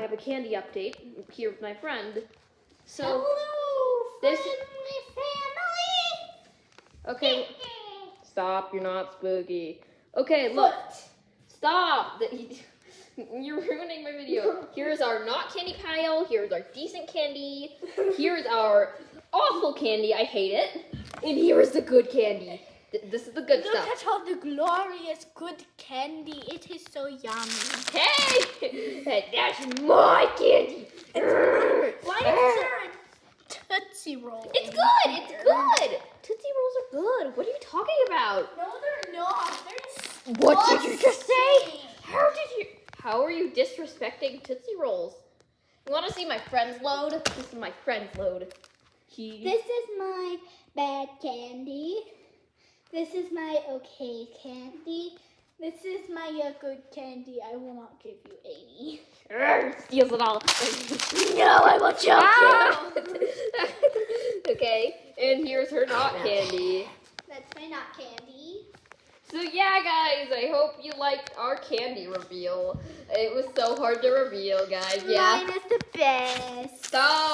have a candy update here with my friend. So, Hello, this- friendly family. okay, stop. You're not spooky. Okay, look, stop. You're ruining my video. Here's our not candy pile. Here's our decent candy. Here's our awful candy. I hate it. And here is the good candy. This is the good Look stuff. at all the glorious good candy. It is so yummy. Hey, that's my candy. Why is there a Tootsie Roll? It's good. It's good. Tootsie Rolls are good. What are you talking about? No, they're not. They're What did you just say? How did you? How are you disrespecting Tootsie Rolls? You want to see my friend's load? This is my friend's load. He. This is my bad candy. This is my okay candy. This is my good candy. I will not give you 80. Urgh, steals it all. No, I will choke Ah! okay, and here's her not candy. That's my not candy. So yeah, guys, I hope you liked our candy reveal. It was so hard to reveal, guys. Yeah. Mine is the best. Stop.